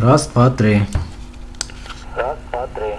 Раз, два, три. Раз, два, три.